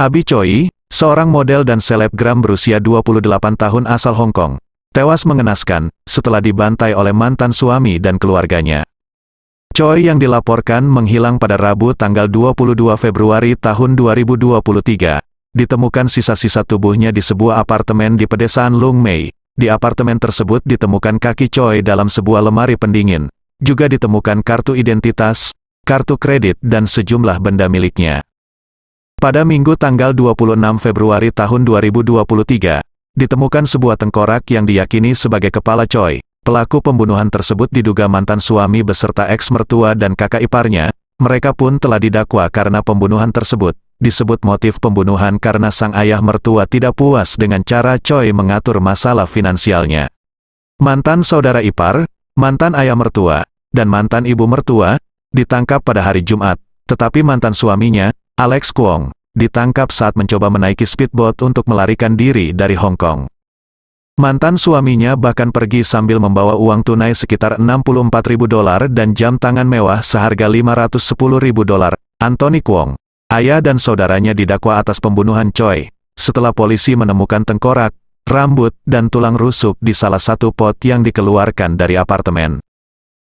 Abi Choi, seorang model dan selebgram berusia 28 tahun asal Hong Kong, tewas mengenaskan setelah dibantai oleh mantan suami dan keluarganya. Choi yang dilaporkan menghilang pada Rabu tanggal 22 Februari tahun 2023, ditemukan sisa-sisa tubuhnya di sebuah apartemen di pedesaan Lung Mei. Di apartemen tersebut ditemukan kaki Choi dalam sebuah lemari pendingin. Juga ditemukan kartu identitas, kartu kredit dan sejumlah benda miliknya. Pada Minggu tanggal 26 Februari tahun 2023, ditemukan sebuah tengkorak yang diyakini sebagai kepala Choi. Pelaku pembunuhan tersebut diduga mantan suami beserta eks-mertua dan kakak iparnya, mereka pun telah didakwa karena pembunuhan tersebut. Disebut motif pembunuhan karena sang ayah mertua tidak puas dengan cara Choi mengatur masalah finansialnya. Mantan saudara ipar, mantan ayah mertua, dan mantan ibu mertua, ditangkap pada hari Jumat, tetapi mantan suaminya, Alex Kwong, ditangkap saat mencoba menaiki speedboat untuk melarikan diri dari Hong Kong. Mantan suaminya bahkan pergi sambil membawa uang tunai sekitar 64 ribu dolar dan jam tangan mewah seharga 510 ribu dolar. Anthony Kwong, ayah dan saudaranya didakwa atas pembunuhan Choi, setelah polisi menemukan tengkorak, rambut, dan tulang rusuk di salah satu pot yang dikeluarkan dari apartemen.